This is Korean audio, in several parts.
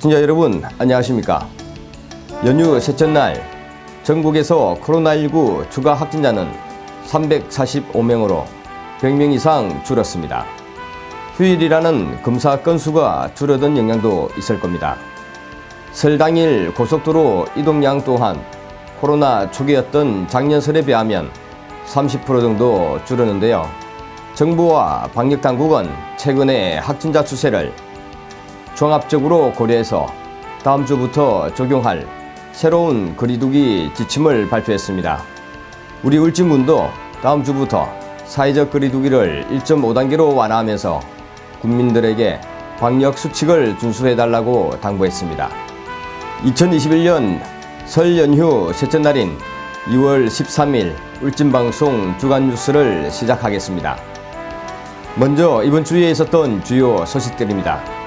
시청자 여러분 안녕하십니까 연휴 셋째 날 전국에서 코로나19 추가 확진자는 345명으로 100명 이상 줄었습니다. 휴일이라는 검사 건수가 줄어든 영향도 있을 겁니다. 설 당일 고속도로 이동량 또한 코로나 초기였던 작년 설에 비하면 30% 정도 줄었는데요. 정부와 방역당국은 최근에 확진자 추세를 종합적으로 고려해서 다음 주부터 적용할 새로운 거리두기 지침을 발표했습니다. 우리 울진군도 다음 주부터 사회적 거리두기를 1.5단계로 완화하면서 국민들에게 방역 수칙을 준수해달라고 당부했습니다. 2021년 설 연휴 셋째 날인 2월 13일 울진방송 주간 뉴스를 시작하겠습니다. 먼저 이번 주에 있었던 주요 소식들입니다.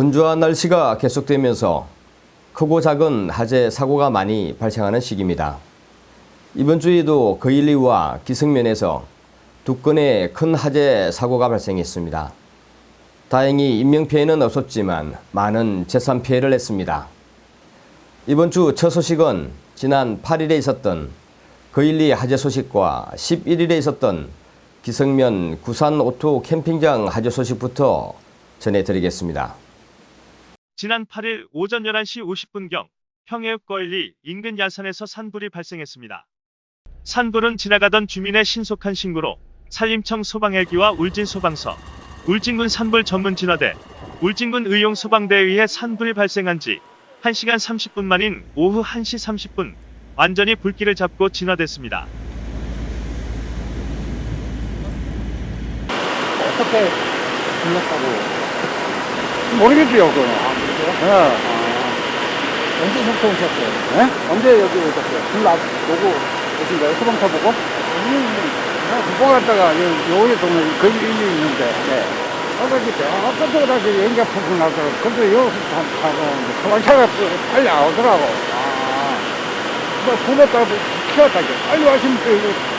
건조한 날씨가 계속되면서 크고 작은 화재 사고가 많이 발생하는 시기입니다. 이번 주에도 거일리와 기성면에서 두 건의 큰 화재 사고가 발생했습니다. 다행히 인명피해는 없었지만 많은 재산 피해를 했습니다. 이번 주 첫 소식은 지난 8일에 있었던 거일리 화재 소식과 11일에 있었던 기성면 구산 오토 캠핑장 화재 소식부터 전해드리겠습니다. 지난 8일 오전 11시 50분경 평해읍 거일리 인근 야산에서 산불이 발생했습니다. 산불은 지나가던 주민의 신속한 신고로 산림청 소방헬기와 울진소방서, 울진군 산불 전문 진화대, 울진군 의용소방대에 의해 산불이 발생한 지 1시간 30분 만인 오후 1시 30분 완전히 불길을 잡고 진화됐습니다. 어떻게 불렀다고? 모르겠지요, 그거. 예. 예. 언제 속초 오셨어요? 예? 언제 여기 오셨어요? 불 나, 보고 오신 거예요? 소방차 보고? 내가 국보 갔다가 요에 동네 거기 일리 있는데, 네. 아까 이렇게 아까부터 다시 연기가 푹푹 나더라고. 근데 여기서 타고, 소방차가 빨리 안 오더라고. 아, 뭐, 불렀다고 키웠다고. 빨리 와시면 또 이거.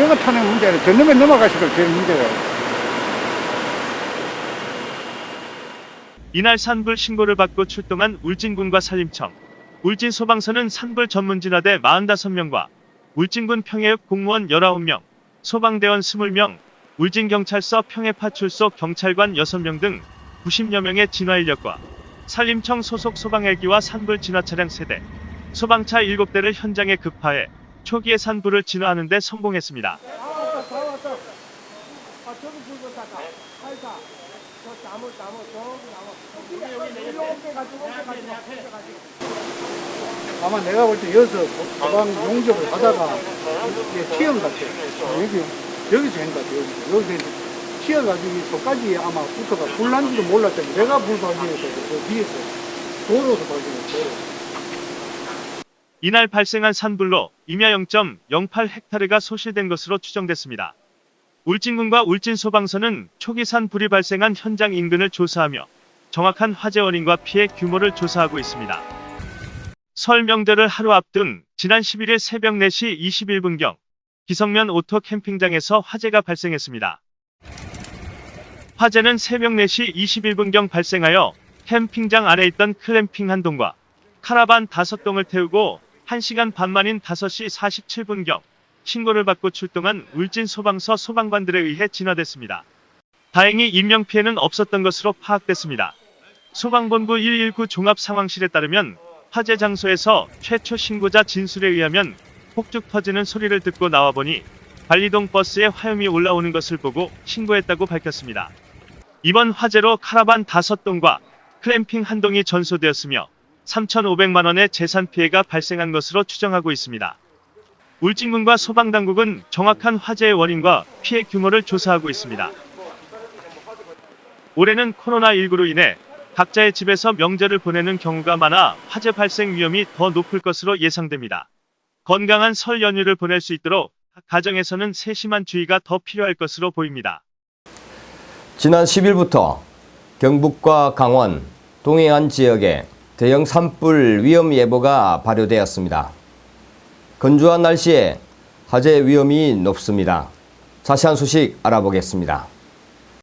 영어 타는 문제는 전념에 넘어가시고 제일 문제가. 이날 산불 신고를 받고 출동한 울진군과 산림청, 울진소방서는 산불 전문진화대 45명과 울진군 평해읍 공무원 19명, 소방대원 20명, 울진경찰서 평해파출소 경찰관 6명 등 90여 명의 진화 인력과 산림청 소속 소방헬기와 산불 진화 차량 3대, 소방차 7대를 현장에 급파해 초기에 산불을 진화하는 데 성공했습니다. 아마 내가 볼 때 여기서 소방 용접을 하다가 이게 튀어온 것 같아요. 여기, 여기서 된것 같아요. 여기서. 여기서 튀어가지고 저까지 아마 붙어가 불난지도 몰랐더니 내가 불 발견해서 저 뒤에서 도로에서 발견했어요. 이날 발생한 산불로 임야 0.08헥타르가 소실된 것으로 추정됐습니다. 울진군과 울진소방서는 초기 산불이 발생한 현장 인근을 조사하며 정확한 화재 원인과 피해 규모를 조사하고 있습니다. 설 명절을 하루 앞둔 지난 11일 새벽 4시 21분경 기성면 오토 캠핑장에서 화재가 발생했습니다. 화재는 새벽 4시 21분경 발생하여 캠핑장 안에 있던 클램핑 한 동과 카라반 5동을 태우고 1시간 반 만인 5시 47분경 신고를 받고 출동한 울진 소방서 소방관들에 의해 진화됐습니다. 다행히 인명피해는 없었던 것으로 파악됐습니다. 소방본부 119 종합상황실에 따르면 화재 장소에서 최초 신고자 진술에 의하면 폭죽 터지는 소리를 듣고 나와보니 관리동 버스에 화염이 올라오는 것을 보고 신고했다고 밝혔습니다. 이번 화재로 카라반 5동과 클램핑 한 동이 전소되었으며 3,500만원의 재산 피해가 발생한 것으로 추정하고 있습니다. 울진군과 소방당국은 정확한 화재의 원인과 피해 규모를 조사하고 있습니다. 올해는 코로나19로 인해 각자의 집에서 명절을 보내는 경우가 많아 화재 발생 위험이 더 높을 것으로 예상됩니다. 건강한 설 연휴를 보낼 수 있도록 각 가정에서는 세심한 주의가 더 필요할 것으로 보입니다. 지난 10일부터 경북과 강원, 동해안 지역에 대형 산불 위험 예보가 발효되었습니다. 건조한 날씨에 화재 위험이 높습니다. 자세한 소식 알아보겠습니다.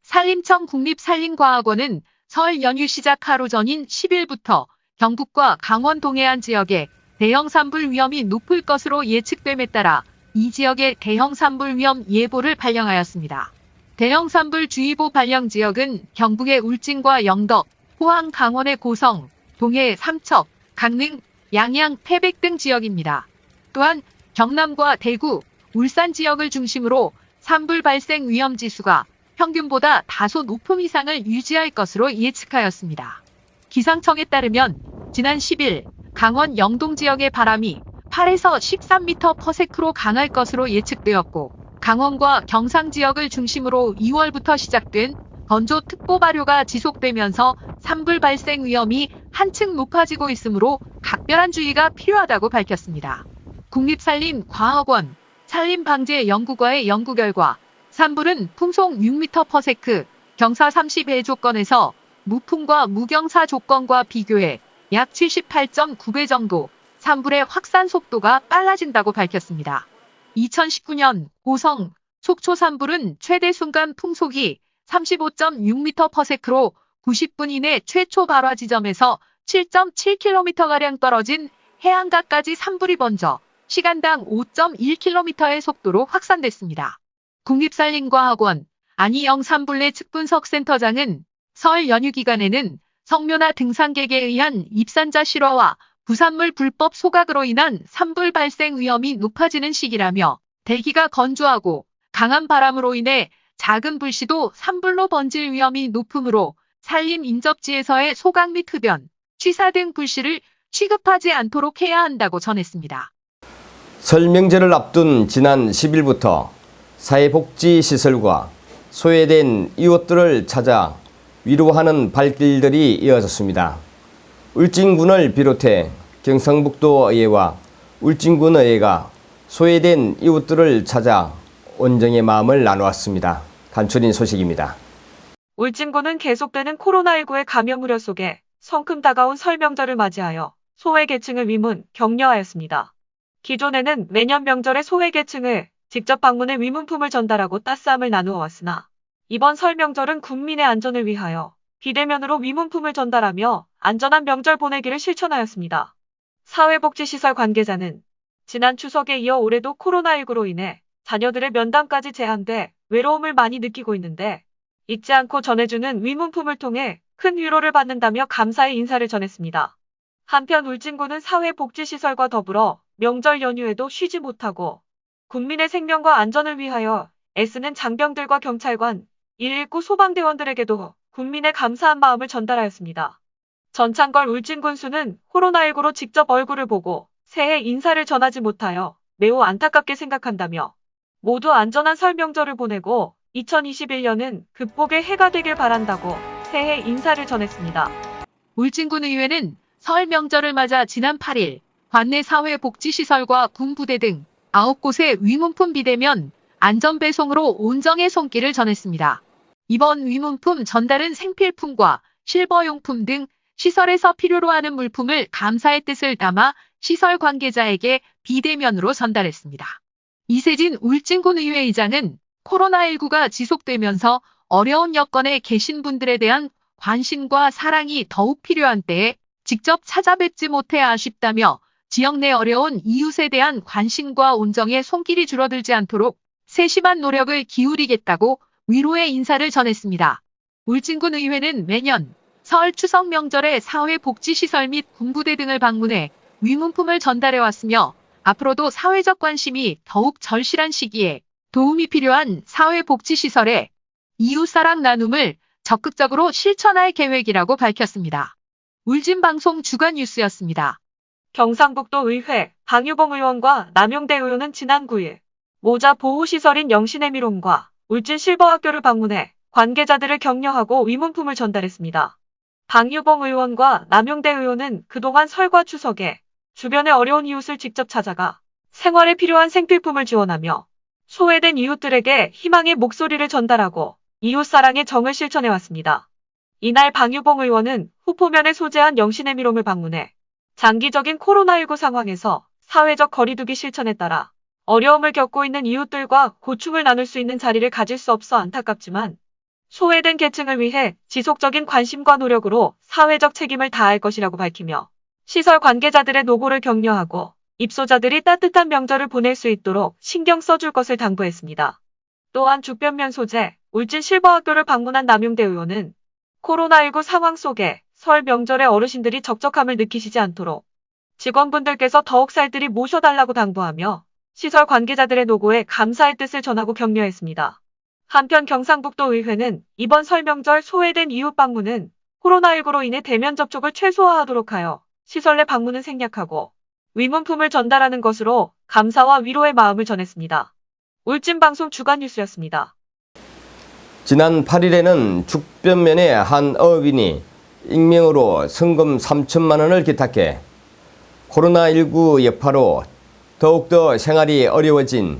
산림청 국립산림과학원은 설 연휴 시작 하루 전인 10일부터 경북과 강원 동해안 지역에 대형 산불 위험이 높을 것으로 예측됨에 따라 이 지역에 대형 산불 위험 예보를 발령하였습니다. 대형 산불 주의보 발령 지역은 경북의 울진과 영덕, 포항 강원의 고성, 동해 삼척, 강릉, 양양, 태백 등 지역입니다. 또한 경남과 대구, 울산 지역을 중심으로 산불 발생 위험 지수가 평균보다 다소 높음 이상을 유지할 것으로 예측하였습니다. 기상청에 따르면 지난 10일 강원 영동 지역의 바람이 8에서 13m/s로 강할 것으로 예측되었고 강원과 경상 지역을 중심으로 2월부터 시작된 건조특보 발효가 지속되면서 산불 발생 위험이 한층 높아지고 있으므로 각별한 주의가 필요하다고 밝혔습니다. 국립산림과학원 산림방재연구과의 연구 결과 산불은 풍속 6m/s, 경사 30회 조건에서 무풍과 무경사 조건과 비교해 약 78.9배 정도 산불의 확산 속도가 빨라진다고 밝혔습니다. 2019년 고성, 속초 산불은 최대 순간 풍속이 35.6m/s로 90분 이내 최초 발화 지점에서 7.7km가량 떨어진 해안가까지 산불이 번져 시간당 5.1km의 속도로 확산됐습니다. 국립산림과학원 안희영 산불내 측분석 센터장은 설 연휴 기간에는 성묘나 등산객에 의한 입산자 실화와 부산물 불법 소각으로 인한 산불 발생 위험이 높아지는 시기라며 대기가 건조하고 강한 바람으로 인해 작은 불씨도 산불로 번질 위험이 높으므로 산림 인접지에서의 소각 및 흡연, 취사 등 불씨를 취급하지 않도록 해야 한다고 전했습니다. 설 명절을 앞둔 지난 10일부터 사회복지시설과 소외된 이웃들을 찾아 위로하는 발길들이 이어졌습니다. 울진군을 비롯해 경상북도 의회와 울진군 의회가 소외된 이웃들을 찾아 온정의 마음을 나누었습니다. 간추린 소식입니다. 울진군은 계속되는 코로나19의 감염 우려 속에 성큼 다가온 설 명절을 맞이하여 소외 계층을 위문, 격려하였습니다. 기존에는 매년 명절에 소외 계층을 직접 방문해 위문품을 전달하고 따스함을 나누어 왔으나 이번 설 명절은 국민의 안전을 위하여 비대면으로 위문품을 전달하며 안전한 명절 보내기를 실천하였습니다. 사회복지시설 관계자는 지난 추석에 이어 올해도 코로나19로 인해 자녀들의 면담까지 제한돼 외로움을 많이 느끼고 있는데 잊지 않고 전해주는 위문품을 통해 큰 위로를 받는다며 감사의 인사를 전했습니다. 한편 울진군은 사회복지시설과 더불어 명절 연휴에도 쉬지 못하고 국민의 생명과 안전을 위하여 애쓰는 장병들과 경찰관, 119 소방대원들에게도 국민의 감사한 마음을 전달하였습니다. 전창걸 울진군수는 코로나19로 직접 얼굴을 보고 새해 인사를 전하지 못하여 매우 안타깝게 생각한다며 모두 안전한 설 명절을 보내고 2021년은 극복의 해가 되길 바란다고 새해 인사를 전했습니다. 울진군 의회는 설 명절을 맞아 지난 8일 관내 사회복지시설과 군부대 등 9곳의 위문품 비대면 안전배송으로 온정의 손길을 전했습니다. 이번 위문품 전달은 생필품과 실버용품 등 시설에서 필요로 하는 물품을 감사의 뜻을 담아 시설 관계자에게 비대면으로 전달했습니다. 이세진 울진군 의회의장은 코로나19가 지속되면서 어려운 여건에 계신 분들에 대한 관심과 사랑이 더욱 필요한 때에 직접 찾아뵙지 못해 아쉽다며 지역 내 어려운 이웃에 대한 관심과 온정의 손길이 줄어들지 않도록 세심한 노력을 기울이겠다고 위로의 인사를 전했습니다. 울진군 의회는 매년 설 추석 명절에 사회복지시설 및 군부대 등을 방문해 위문품을 전달해 왔으며 앞으로도 사회적 관심이 더욱 절실한 시기에 도움이 필요한 사회복지시설에 이웃사랑 나눔을 적극적으로 실천할 계획이라고 밝혔습니다. 울진방송 주간뉴스였습니다. 경상북도 의회 방유봉 의원과 남용대 의원은 지난 9일 모자 보호시설인 영신의미론과 울진 실버학교를 방문해 관계자들을 격려하고 위문품을 전달했습니다. 방유봉 의원과 남용대 의원은 그동안 설과 추석에 주변의 어려운 이웃을 직접 찾아가 생활에 필요한 생필품을 지원하며 소외된 이웃들에게 희망의 목소리를 전달하고 이웃사랑의 정을 실천해왔습니다. 이날 방유봉 의원은 후포면에 소재한 영신의 미롬을 방문해 장기적인 코로나19 상황에서 사회적 거리두기 실천에 따라 어려움을 겪고 있는 이웃들과 고충을 나눌 수 있는 자리를 가질 수 없어 안타깝지만 소외된 계층을 위해 지속적인 관심과 노력으로 사회적 책임을 다할 것이라고 밝히며 시설 관계자들의 노고를 격려하고 입소자들이 따뜻한 명절을 보낼 수 있도록 신경 써줄 것을 당부했습니다. 또한 죽변면 소재 울진 실버학교를 방문한 남용대 의원은 코로나19 상황 속에 설 명절에 어르신들이 적적함을 느끼시지 않도록 직원분들께서 더욱 살뜰히 모셔달라고 당부하며 시설 관계자들의 노고에 감사의 뜻을 전하고 격려했습니다. 한편 경상북도 의회는 이번 설 명절 소외된 이웃 방문은 코로나19로 인해 대면 접촉을 최소화하도록 하여 시설 내 방문은 생략하고 위문품을 전달하는 것으로 감사와 위로의 마음을 전했습니다. 울진방송 주간 뉴스였습니다. 지난 8일에는 죽변면의 한 어업인이 익명으로 성금 3천만 원을 기탁해 코로나19 여파로 더욱더 생활이 어려워진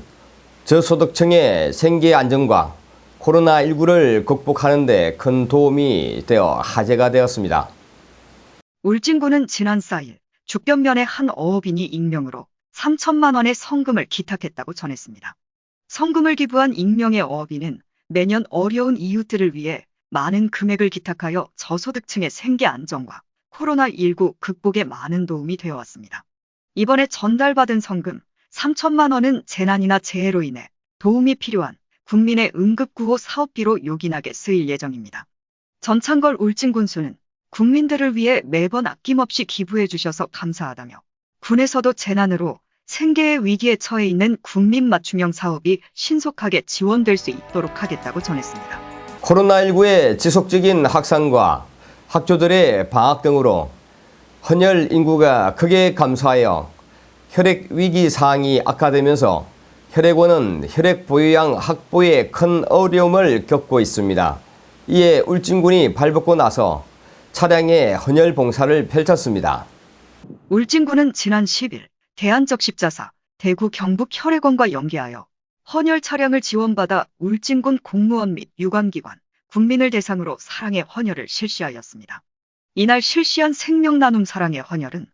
저소득층의 생계 안정과 코로나19를 극복하는 데 큰 도움이 되어 화제가 되었습니다. 울진군은 지난 4일 죽변면의 한 어업인이 익명으로 3천만 원의 성금을 기탁했다고 전했습니다. 성금을 기부한 익명의 어업인은 매년 어려운 이웃들을 위해 많은 금액을 기탁하여 저소득층의 생계 안정과 코로나19 극복에 많은 도움이 되어 왔습니다. 이번에 전달받은 성금 3천만 원은 재난이나 재해로 인해 도움이 필요한 국민의 응급구호 사업비로 요긴하게 쓰일 예정입니다. 전창걸 울진군수는 국민들을 위해 매번 아낌없이 기부해 주셔서 감사하다며 군에서도 재난으로 생계의 위기에 처해 있는 국민 맞춤형 사업이 신속하게 지원될 수 있도록 하겠다고 전했습니다. 코로나19의 지속적인 확산과 학교들의 방학 등으로 헌혈 인구가 크게 감소하여 혈액 위기 사항이 악화되면서 혈액원은 혈액 보유량 확보에 큰 어려움을 겪고 있습니다. 이에 울진군이 발벗고 나서 차량에 헌혈 봉사를 펼쳤습니다. 울진군은 지난 10일 대한적십자사 대구 경북 혈액원과 연계하여 헌혈 차량을 지원받아 울진군 공무원 및 유관기관, 국민을 대상으로 사랑의 헌혈을 실시하였습니다. 이날 실시한 생명 나눔 사랑의 헌혈은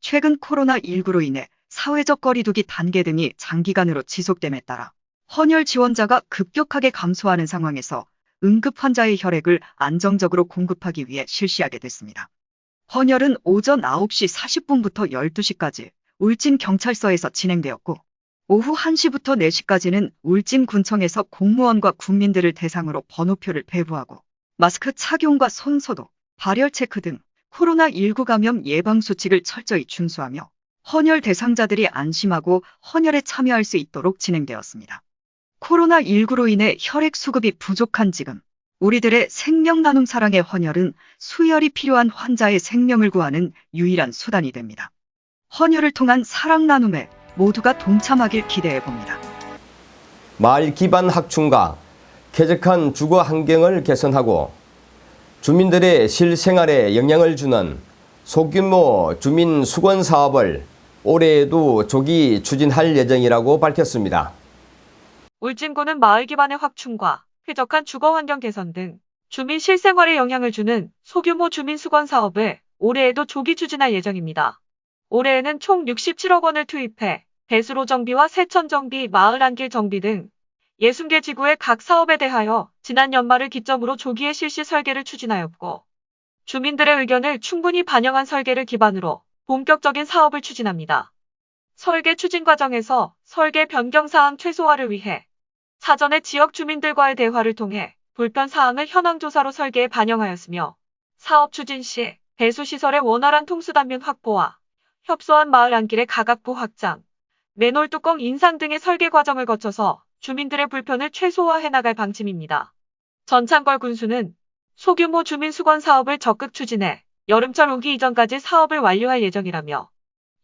최근 코로나19로 인해 사회적 거리두기 단계 등이 장기간으로 지속됨에 따라 헌혈 지원자가 급격하게 감소하는 상황에서 응급 환자의 혈액을 안정적으로 공급하기 위해 실시하게 됐습니다. 헌혈은 오전 9시 40분부터 12시까지 울진 경찰서에서 진행되었고 오후 1시부터 4시까지는 울진군청에서 공무원과 국민들을 대상으로 번호표를 배부하고 마스크 착용과 손소독, 발열 체크 등 코로나19 감염 예방 수칙을 철저히 준수하며 헌혈 대상자들이 안심하고 헌혈에 참여할 수 있도록 진행되었습니다. 코로나19로 인해 혈액 수급이 부족한 지금 우리들의 생명 나눔 사랑의 헌혈은 수혈이 필요한 환자의 생명을 구하는 유일한 수단이 됩니다. 헌혈을 통한 사랑 나눔에 모두가 동참하길 기대해 봅니다. 마을 기반 학충과 쾌적한 주거 환경을 개선하고 주민들의 실생활에 영향을 주는 소규모 주민 수건 사업을 올해에도 조기 추진할 예정이라고 밝혔습니다. 울진군은 마을 기반의 확충과 쾌적한 주거 환경 개선 등 주민 실생활에 영향을 주는 소규모 주민 수건 사업을 올해에도 조기 추진할 예정입니다. 올해에는 총 67억 원을 투입해 배수로 정비와 세천 정비, 마을 안길 정비 등 60개 지구의 각 사업에 대하여 지난 연말을 기점으로 조기에 실시 설계를 추진하였고 주민들의 의견을 충분히 반영한 설계를 기반으로 본격적인 사업을 추진합니다. 설계 추진 과정에서 설계 변경 사항 최소화를 위해 사전에 지역 주민들과의 대화를 통해 불편 사항을 현황 조사로 설계에 반영하였으며 사업 추진 시 배수 시설의 원활한 통수 단면 확보와 협소한 마을 안길의 가각부 확장, 맨홀 뚜껑 인상 등의 설계 과정을 거쳐서 주민들의 불편을 최소화해 나갈 방침입니다. 전창걸 군수는 소규모 주민 수건 사업을 적극 추진해 여름철 오기 이전까지 사업을 완료할 예정이라며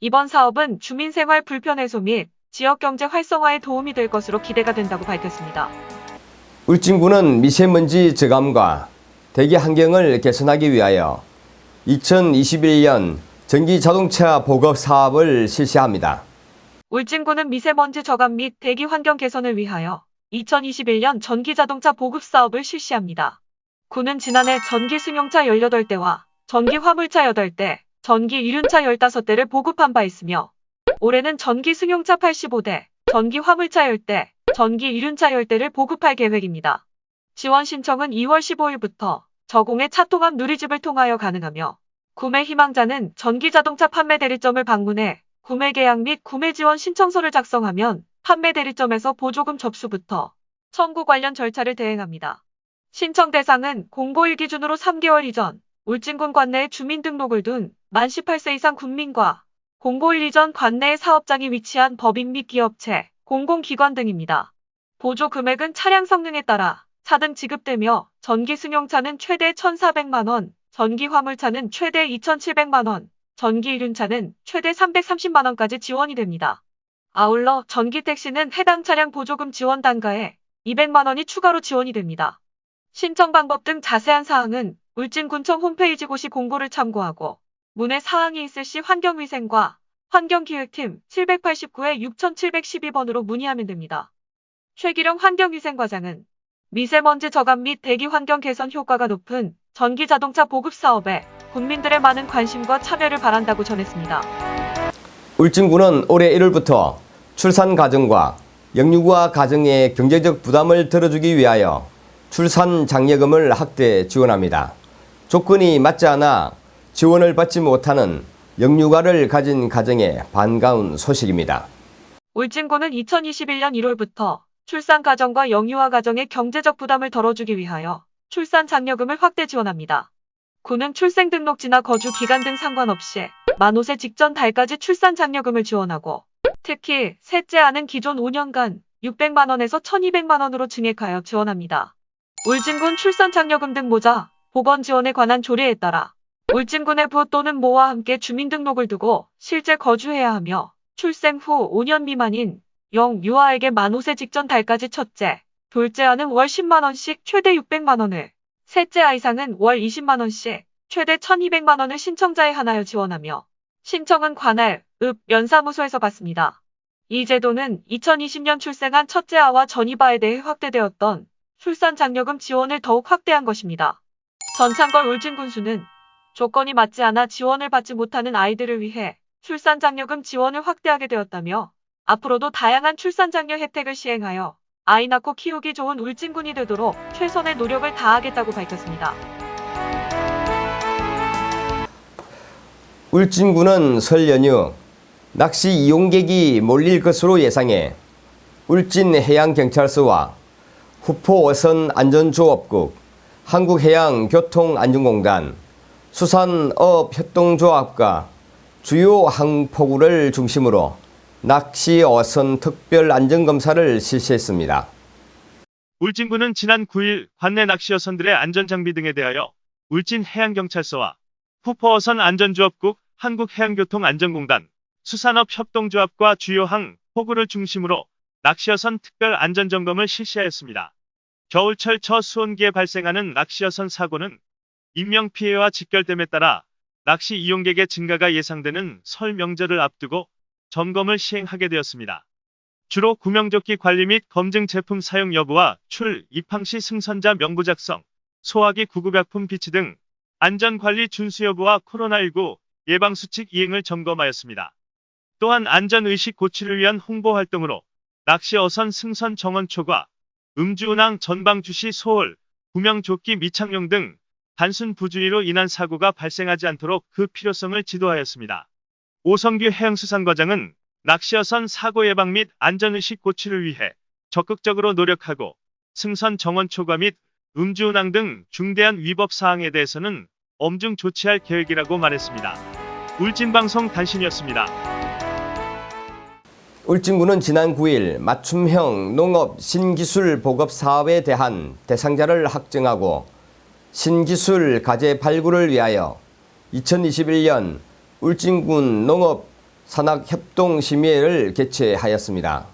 이번 사업은 주민 생활 불편 해소 및 지역 경제 활성화에 도움이 될 것으로 기대가 된다고 밝혔습니다. 울진군은 미세먼지 저감과 대기 환경을 개선하기 위하여 2021년 전기 자동차 보급 사업을 실시합니다. 울진군은 미세먼지 저감 및 대기 환경 개선을 위하여 2021년 전기 자동차 보급 사업을 실시합니다. 군은 지난해 전기 승용차 18대와 전기 화물차 8대, 전기 이륜차 15대를 보급한 바 있으며 올해는 전기 승용차 85대, 전기 화물차 10대, 전기 이륜차 10대를 보급할 계획입니다. 지원 신청은 2월 15일부터 저공의 차통합 누리집을 통하여 가능하며 구매 희망자는 전기 자동차 판매 대리점을 방문해 구매 계약 및 구매 지원 신청서를 작성하면 판매 대리점에서 보조금 접수부터 청구 관련 절차를 대행합니다. 신청 대상은 공고1 기준으로 3개월 이전 울진군 관내에 주민등록을 둔 만 18세 이상 군민과 공고1 이전 관내에 사업장이 위치한 법인 및 기업체, 공공기관 등입니다. 보조 금액은 차량 성능에 따라 차등 지급되며 전기 승용차는 최대 1,400만원, 전기 화물차는 최대 2,700만원, 전기 이륜차는 최대 330만원까지 지원이 됩니다. 아울러 전기 택시는 해당 차량 보조금 지원 단가에 200만원이 추가로 지원이 됩니다. 신청 방법 등 자세한 사항은 울진군청 홈페이지 고시 공고를 참고하고 문의 사항이 있을 시 환경위생과 환경기획팀 789에 6712번으로 문의하면 됩니다. 최기령 환경위생과장은 미세먼지 저감 및 대기 환경 개선 효과가 높은 전기 자동차 보급 사업에 국민들의 많은 관심과 참여를 바란다고 전했습니다. 울진군은 올해 1월부터 출산 가정과 영유아 가정의 경제적 부담을 덜어주기 위하여 출산 장려금을 확대 지원합니다. 조건이 맞지 않아 지원을 받지 못하는 영유아를 가진 가정의 반가운 소식입니다. 울진군은 2021년 1월부터 출산 가정과 영유아 가정의 경제적 부담을 덜어주기 위하여 출산 장려금을 확대 지원합니다. 군은 출생 등록지나 거주 기간 등 상관없이 만 5세 직전 달까지 출산 장려금을 지원하고 특히 셋째 아는 기존 5년간 600만 원에서 1200만 원으로 증액하여 지원합니다. 울진군 출산 장려금 등 모자, 보건 지원에 관한 조례에 따라 울진군의 부 또는 모와 함께 주민등록을 두고 실제 거주해야 하며 출생 후 5년 미만인 영 유아에게 만 5세 직전 달까지 첫째, 둘째 아는 월 10만원씩 최대 600만원을, 셋째 아이상은 월 20만원씩 최대 1200만원을 신청자에 한하여 지원하며 신청은 관할, 읍, 연사무소에서 받습니다. 이 제도는 2020년 출생한 첫째 아와 전이바에 대해 확대되었던 출산 장려금 지원을 더욱 확대한 것입니다. 전창걸 울진군수는 조건이 맞지 않아 지원을 받지 못하는 아이들을 위해 출산 장려금 지원을 확대하게 되었다며 앞으로도 다양한 출산 장려 혜택을 시행하여 아이 낳고 키우기 좋은 울진군이 되도록 최선의 노력을 다하겠다고 밝혔습니다. 울진군은 설 연휴 낚시 이용객이 몰릴 것으로 예상해 울진해양경찰서와 후포어선 안전조업국, 한국해양교통안전공단, 수산업협동조합과 주요 항포구를 중심으로 낚시 어선 특별 안전검사를 실시했습니다. 울진군은 지난 9일 관내 낚시 어선들의 안전장비 등에 대하여 울진해양경찰서와 후포어선 안전조업국, 한국해양교통안전공단, 수산업협동조합과 주요 항 포구를 중심으로 낚시어선 특별 안전점검을 실시하였습니다. 겨울철 첫 수온기에 발생하는 낚시어선 사고는 인명피해와 직결됨에 따라 낚시 이용객의 증가가 예상되는 설 명절을 앞두고 점검을 시행하게 되었습니다. 주로 구명조끼 관리 및 검증 제품 사용 여부와 출, 입항 시 승선자 명부 작성, 소화기 구급약품 비치 등 안전관리 준수 여부와 코로나19 예방수칙 이행을 점검하였습니다. 또한 안전의식 고취를 위한 홍보 활동으로 낚시 어선 승선 정원 초과, 음주운항 전방 주시 소홀, 구명조끼 미착용 등 단순 부주의로 인한 사고가 발생하지 않도록 그 필요성을 지도하였습니다. 오성규 해양수산과장은 낚시어선 사고 예방 및 안전의식 고취를 위해 적극적으로 노력하고 승선 정원 초과 및 음주 운항 등 중대한 위법 사항에 대해서는 엄중 조치할 계획이라고 말했습니다. 울진방송 단신이었습니다. 울진군은 지난 9일 맞춤형 농업 신기술 보급 사업에 대한 대상자를 확정하고 신기술 가제 발굴을 위하여 2021년 울진군 농업 산학협동심의회를 개최하였습니다.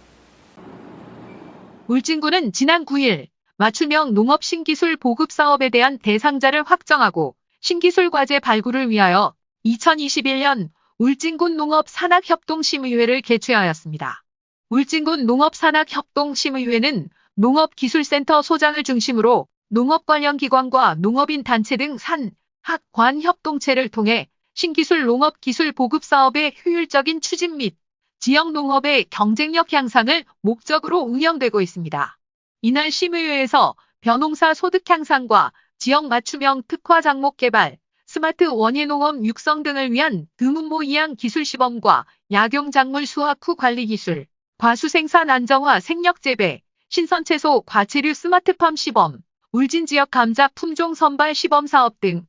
울진군은 지난 9일 맞춤형 농업 신기술 보급 사업에 대한 대상자를 확정하고 신기술 과제 발굴을 위하여 2021년 울진군 농업산학협동심의회를 개최하였습니다. 울진군 농업산학협동심의회는 농업기술센터 소장을 중심으로 농업 관련 기관과 농업인 단체 등 산, 학, 관 협동체를 통해 신기술 농업 기술 보급 사업의 효율적인 추진 및 지역 농업의 경쟁력 향상을 목적으로 운영되고 있습니다. 이날 심의회에서 벼농사 소득 향상과 지역 맞춤형 특화 작목 개발, 스마트 원예농업 육성 등을 위한 드문모 이양 기술 시범과 약용 작물 수확 후 관리 기술, 과수 생산 안정화 생력 재배, 신선 채소 과체류 스마트팜 시범, 울진 지역 감자 품종 선발 시범 사업 등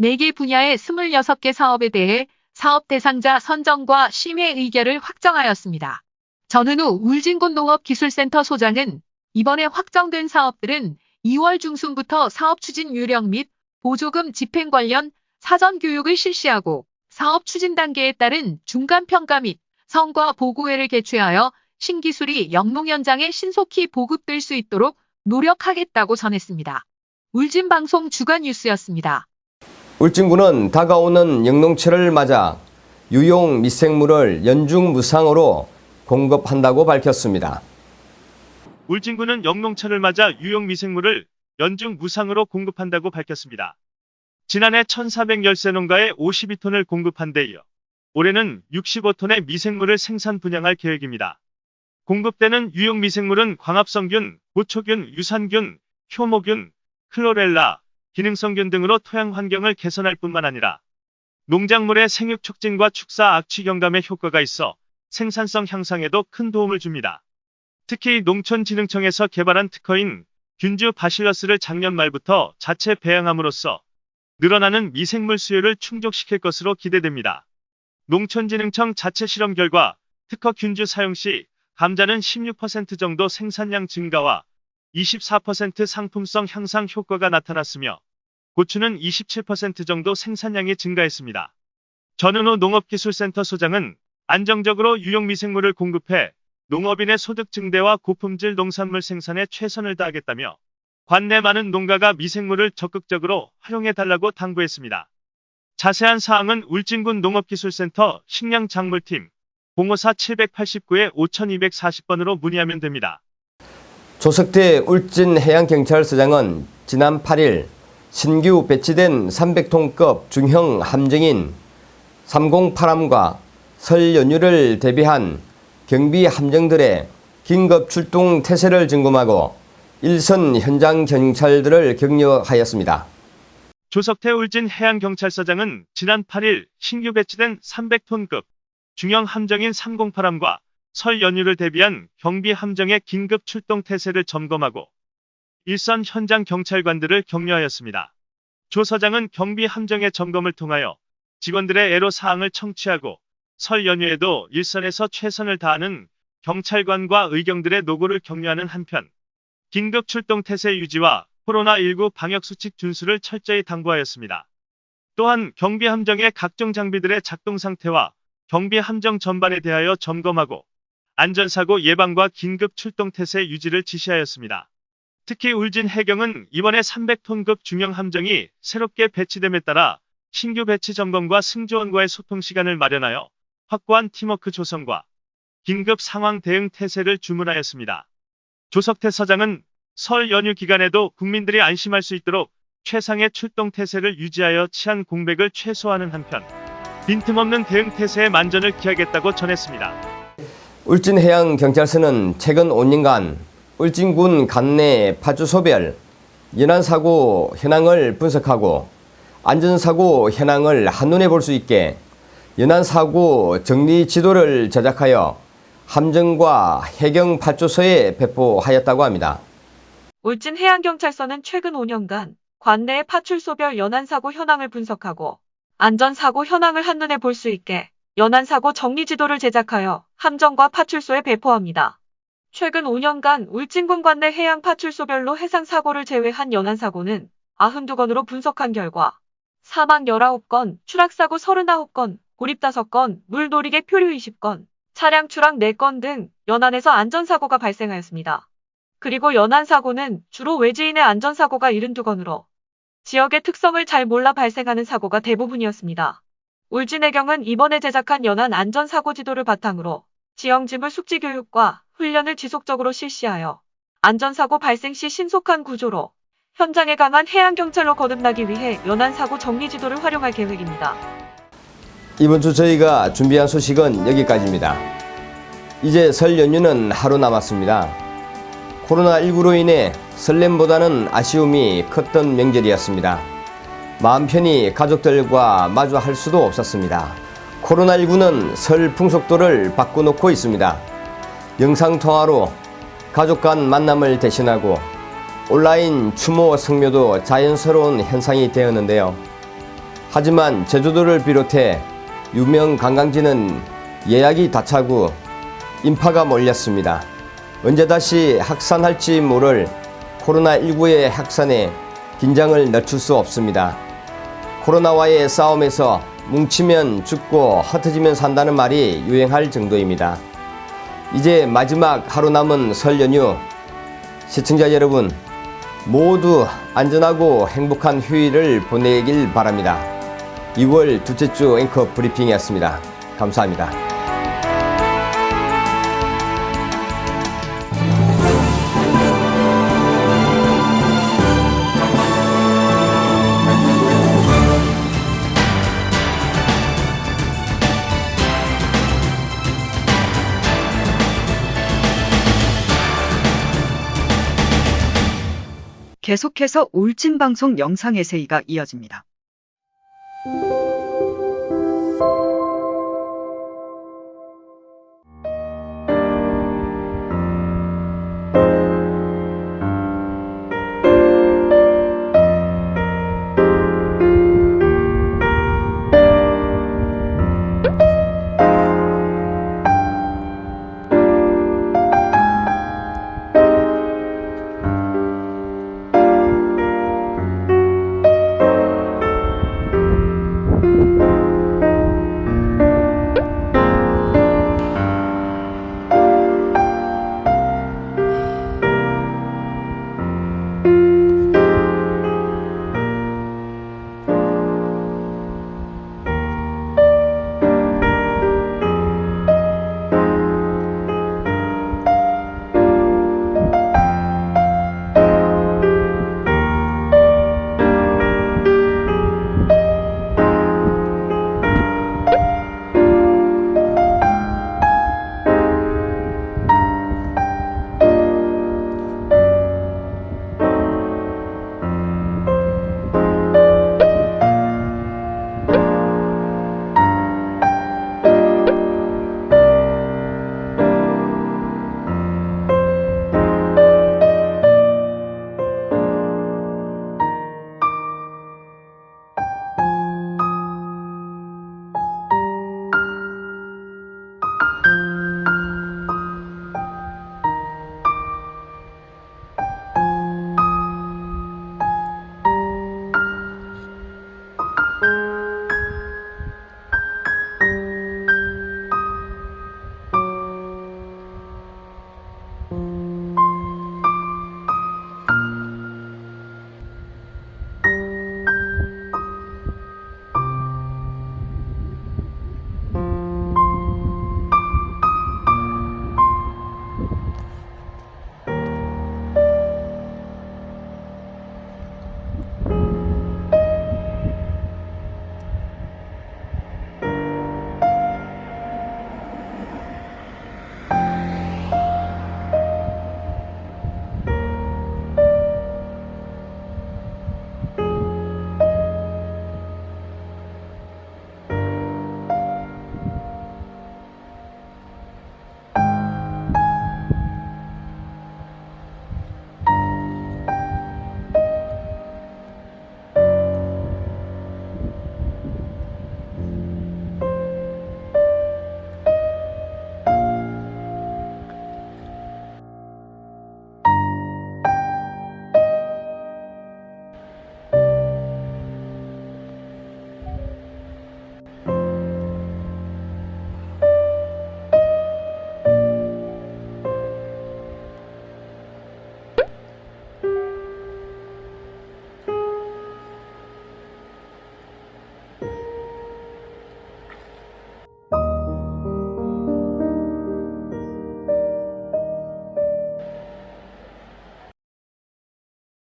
4개 분야의 26개 사업에 대해 사업 대상자 선정과 심의 의결을 확정하였습니다. 전은우 울진군 농업기술센터 소장은 이번에 확정된 사업들은 2월 중순부터 사업 추진 요령 및 보조금 집행 관련 사전 교육을 실시하고 사업 추진 단계에 따른 중간 평가 및 성과 보고회를 개최하여 신기술이 영농 현장에 신속히 보급될 수 있도록 노력하겠다고 전했습니다. 울진방송 주간 뉴스였습니다. 울진군은 다가오는 영농철을 맞아 유용 미생물을 연중 무상으로 공급한다고 밝혔습니다. 울진군은 영농철을 맞아 유용 미생물을 연중 무상으로 공급한다고 밝혔습니다. 지난해 1,410세 농가에 52톤을 공급한 데 이어 올해는 65톤의 미생물을 생산 분양할 계획입니다. 공급되는 유용 미생물은 광합성균, 고초균, 유산균, 효모균, 클로렐라, 기능성균 등으로 토양 환경을 개선할 뿐만 아니라 농작물의 생육 촉진과 축사 악취 경감에 효과가 있어 생산성 향상에도 큰 도움을 줍니다. 특히 농촌진흥청에서 개발한 특허인 균주 바실러스를 작년 말부터 자체 배양함으로써 늘어나는 미생물 수요를 충족시킬 것으로 기대됩니다. 농촌진흥청 자체 실험 결과 특허 균주 사용 시 감자는 16% 정도 생산량 증가와 24% 상품성 향상 효과가 나타났으며 고추는 27% 정도 생산량이 증가했습니다. 전은호 농업기술센터 소장은 안정적으로 유용미생물을 공급해 농업인의 소득 증대와 고품질 농산물 생산에 최선을 다하겠다며 관내 많은 농가가 미생물을 적극적으로 활용해달라고 당부했습니다. 자세한 사항은 울진군 농업기술센터 식량작물팀 054-789에 5240번으로 문의하면 됩니다. 조석태 울진해양경찰서장은 지난 8일 신규 배치된 300톤급 중형 함정인 308함과 설 연휴를 대비한 경비 함정들의 긴급 출동 태세를 점검하고 일선 현장 경찰들을 격려하였습니다. 조석태 울진 해양경찰서장은 지난 8일 신규 배치된 300톤급 중형 함정인 308함과 설 연휴를 대비한 경비 함정의 긴급 출동 태세를 점검하고 일선 현장 경찰관들을 격려하였습니다. 조 서장은 경비 함정의 점검을 통하여 직원들의 애로 사항을 청취하고 설 연휴에도 일선에서 최선을 다하는 경찰관과 의경들의 노고를 격려하는 한편 긴급 출동 태세 유지와 코로나19 방역수칙 준수를 철저히 당부하였습니다. 또한 경비 함정의 각종 장비들의 작동 상태와 경비 함정 전반에 대하여 점검하고 안전사고 예방과 긴급 출동 태세 유지를 지시하였습니다. 특히 울진 해경은 이번에 300톤급 중형 함정이 새롭게 배치됨에 따라 신규 배치 점검과 승조원과의 소통 시간을 마련하여 확고한 팀워크 조성과 긴급 상황 대응 태세를 주문하였습니다. 조석태 서장은 설 연휴 기간에도 국민들이 안심할 수 있도록 최상의 출동 태세를 유지하여 치안 공백을 최소화하는 한편 빈틈없는 대응 태세에 만전을 기하겠다고 전했습니다. 울진해양경찰서는 최근 5년간 울진군 관내 파주소별 연안사고 현황을 분석하고 안전사고 현황을 한눈에 볼 수 있게 연안사고 정리 지도를 제작하여 함정과 해경 파출소에 배포하였다고 합니다. 울진 해양경찰서는 최근 5년간 관내의 파출소별 연안사고 현황을 분석하고 안전사고 현황을 한눈에 볼 수 있게 연안사고 정리지도를 제작하여 함정과 파출소에 배포합니다. 최근 5년간 울진군 관 내 해양 파출소별로 해상 사고를 제외한 연안 사고는 92건으로 분석한 결과 사망 19건, 추락사고 39건, 고립 5건, 물놀이개 표류 20건, 차량 추락 4건 등 연안에서 안전사고가 발생하였습니다. 그리고 연안사고는 주로 외지인의 안전사고가 72건으로 지역의 특성을 잘 몰라 발생하는 사고가 대부분이었습니다. 울진해경은 이번에 제작한 연안 안전사고 지도를 바탕으로 지형지물 숙지 교육과 훈련을 지속적으로 실시하여 안전사고 발생 시 신속한 구조로 현장에 강한 해양경찰로 거듭나기 위해 연안사고 정리지도를 활용할 계획입니다. 이번 주 저희가 준비한 소식은 여기까지입니다. 이제 설 연휴는 하루 남았습니다. 코로나19로 인해 설렘보다는 아쉬움이 컸던 명절이었습니다. 마음 편히 가족들과 마주할 수도 없었습니다. 코로나19는 설 풍속도를 바꿔놓고 있습니다. 영상통화로 가족 간 만남을 대신하고 온라인 추모 성묘도 자연스러운 현상이 되었는데요. 하지만 제주도를 비롯해 유명 관광지는 예약이 다 차고 인파가 몰렸습니다. 언제 다시 확산할지 모를 코로나19의 확산에 긴장을 늦출 수 없습니다. 코로나와의 싸움에서 뭉치면 죽고 흩어지면 산다는 말이 유행할 정도입니다. 이제 마지막 하루 남은 설 연휴 시청자 여러분 모두 안전하고 행복한 휴일을 보내길 바랍니다. 2월 둘째 주 앵커 브리핑이었습니다. 감사합니다. 계속해서 울진 방송 영상 에세이가 이어집니다.